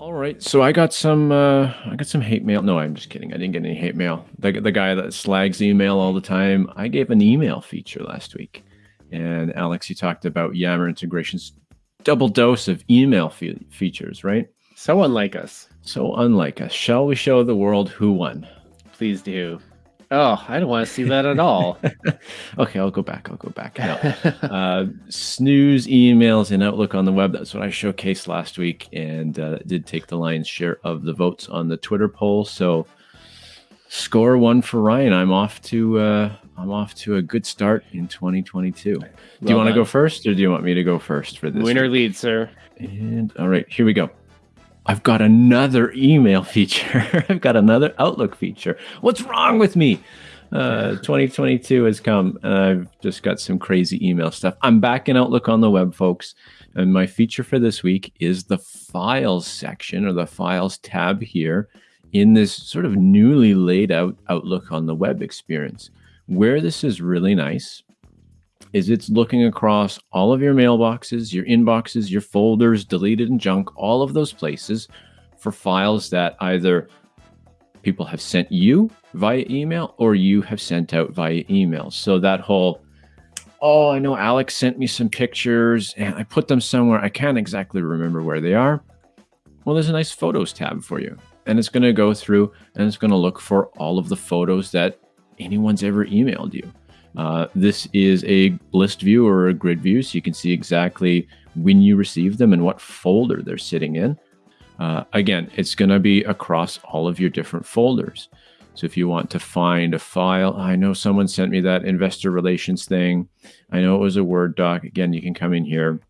All right, so I got some uh, I got some hate mail. No, I'm just kidding. I didn't get any hate mail. The, the guy that slags email all the time. I gave an email feature last week, and Alex, you talked about Yammer integrations, double dose of email fe features, right? So unlike us. So unlike us. Shall we show the world who won? Please do. Oh, I don't want to see that at all. okay, I'll go back. I'll go back. No. uh, snooze emails and Outlook on the web. That's what I showcased last week, and uh, did take the lion's share of the votes on the Twitter poll. So, score one for Ryan. I'm off to uh, I'm off to a good start in 2022. Well do you want to go first, or do you want me to go first for this? Winner lead, sir. And all right, here we go. I've got another email feature. I've got another Outlook feature. What's wrong with me? Uh, 2022 has come and I've just got some crazy email stuff. I'm back in Outlook on the web, folks. And my feature for this week is the files section or the files tab here in this sort of newly laid out Outlook on the web experience. Where this is really nice is it's looking across all of your mailboxes, your inboxes, your folders, deleted and junk, all of those places for files that either people have sent you via email or you have sent out via email. So that whole, oh, I know Alex sent me some pictures and I put them somewhere. I can't exactly remember where they are. Well, there's a nice photos tab for you. And it's going to go through and it's going to look for all of the photos that anyone's ever emailed you. Uh, this is a list view or a grid view, so you can see exactly when you receive them and what folder they're sitting in. Uh, again, it's going to be across all of your different folders. So if you want to find a file, I know someone sent me that investor relations thing. I know it was a Word doc. Again, you can come in here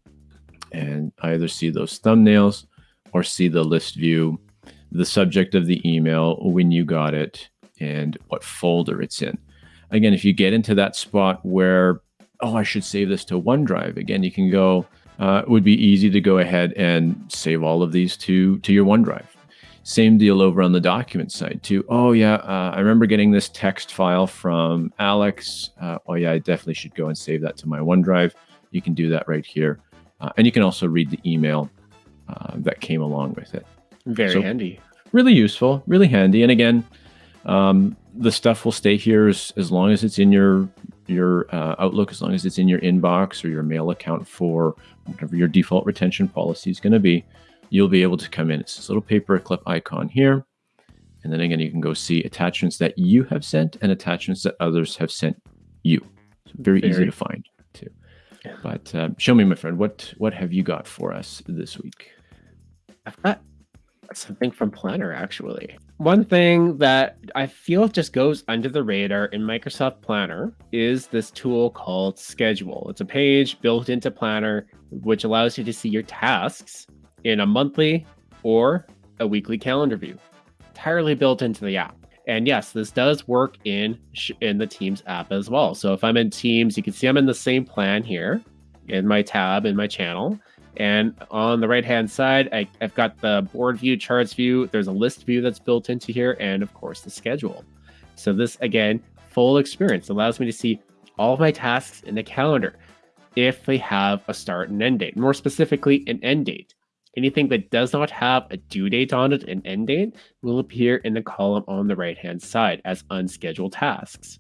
and either see those thumbnails or see the list view, the subject of the email, when you got it, and what folder it's in again, if you get into that spot where, oh, I should save this to OneDrive, again, you can go, uh, it would be easy to go ahead and save all of these to, to your OneDrive. Same deal over on the document side too. Oh yeah, uh, I remember getting this text file from Alex. Uh, oh yeah, I definitely should go and save that to my OneDrive. You can do that right here. Uh, and you can also read the email uh, that came along with it. Very so, handy. Really useful, really handy. And again, um, the stuff will stay here as, as long as it's in your your uh, Outlook, as long as it's in your inbox or your mail account for whatever your default retention policy is going to be. You'll be able to come in. It's this little paper clip icon here. And then again, you can go see attachments that you have sent and attachments that others have sent you. So very, very, easy to find too. Yeah. But uh, show me, my friend, what what have you got for us this week? I've got something from Planner actually. One thing that I feel just goes under the radar in Microsoft Planner is this tool called Schedule. It's a page built into Planner which allows you to see your tasks in a monthly or a weekly calendar view, entirely built into the app. And yes, this does work in in the Teams app as well. So if I'm in Teams, you can see I'm in the same plan here in my tab in my channel. And on the right hand side, I, have got the board view, charts view. There's a list view that's built into here, and of course, the schedule. So, this again, full experience allows me to see all of my tasks in the calendar if they have a start and end date, more specifically, an end date. Anything that does not have a due date on it, an end date, will appear in the column on the right hand side as unscheduled tasks.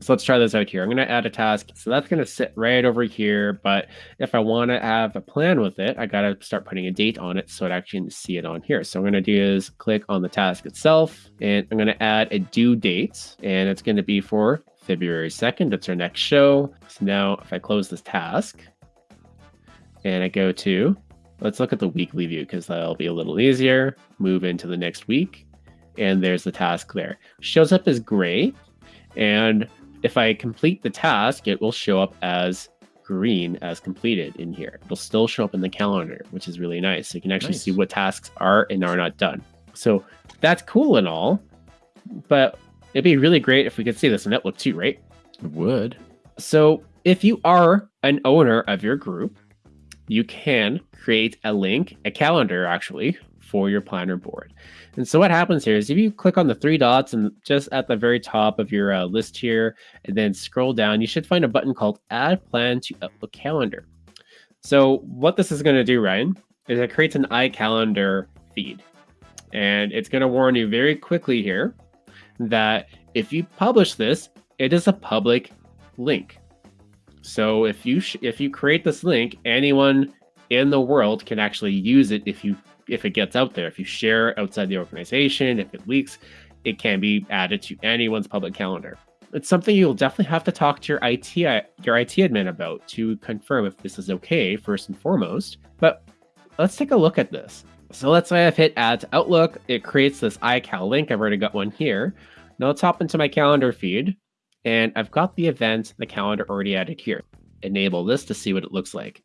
So let's try this out here. I'm going to add a task. So that's going to sit right over here. But if I want to have a plan with it, I got to start putting a date on it so it actually can see it on here. So I'm going to do is click on the task itself and I'm going to add a due date and it's going to be for February 2nd. That's our next show. So now if I close this task and I go to, let's look at the weekly view because that'll be a little easier. Move into the next week and there's the task there. Shows up as gray and if I complete the task, it will show up as green as completed in here. It'll still show up in the calendar, which is really nice. So you can actually nice. see what tasks are and are not done. So that's cool and all, but it'd be really great if we could see this in Outlook too, right? It would. So if you are an owner of your group, you can create a link, a calendar actually, for your planner board. And so what happens here is if you click on the three dots and just at the very top of your uh, list here, and then scroll down, you should find a button called Add Plan to Outlook Calendar. So what this is going to do, Ryan, is it creates an iCalendar feed. And it's going to warn you very quickly here that if you publish this, it is a public link. So if you if you create this link, anyone in the world can actually use it if you if it gets out there. If you share outside the organization, if it leaks, it can be added to anyone's public calendar. It's something you'll definitely have to talk to your IT uh, your IT admin about to confirm if this is okay first and foremost. But let's take a look at this. So let's say I've hit add to Outlook. It creates this iCal link. I've already got one here. Now let's hop into my calendar feed and I've got the event, the calendar already added here. Enable this to see what it looks like.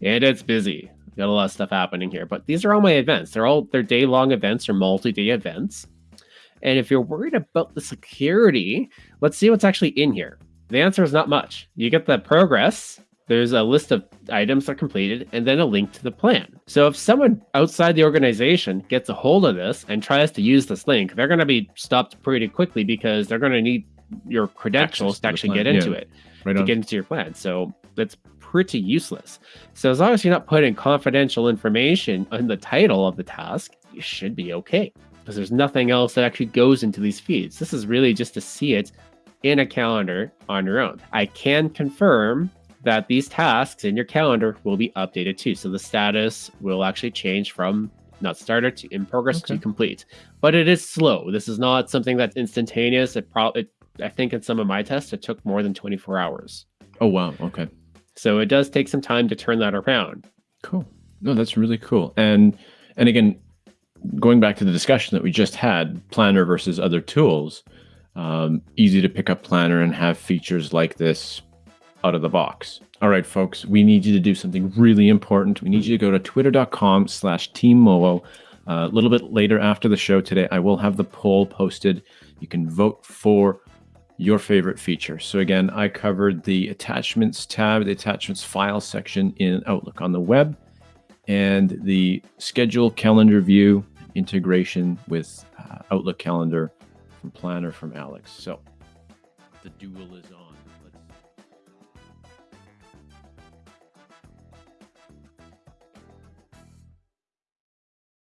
And it's busy. Got a lot of stuff happening here, but these are all my events. They're all they're day long events or multi day events. And if you're worried about the security, let's see what's actually in here. The answer is not much. You get the progress, there's a list of items that are completed, and then a link to the plan. So if someone outside the organization gets a hold of this and tries to use this link, they're going to be stopped pretty quickly because they're going to need your credentials Access to actually get into yeah. it right to on. get into your plan. So that's pretty useless. So as long as you're not putting confidential information in the title of the task, you should be okay because there's nothing else that actually goes into these feeds. This is really just to see it in a calendar on your own. I can confirm that these tasks in your calendar will be updated too. So the status will actually change from not started to in progress okay. to complete. But it is slow. This is not something that's instantaneous. It probably I think in some of my tests, it took more than 24 hours. Oh, wow. Okay. So it does take some time to turn that around. Cool. No, that's really cool. And, and again, going back to the discussion that we just had, Planner versus other tools, um, easy to pick up Planner and have features like this out of the box. All right, folks, we need you to do something really important. We need you to go to twitter.com slash teammoo. Uh, a little bit later after the show today, I will have the poll posted. You can vote for your favorite feature. So again, I covered the attachments tab, the attachments file section in Outlook on the web, and the schedule calendar view integration with uh, Outlook calendar from Planner from Alex. So the duel is on.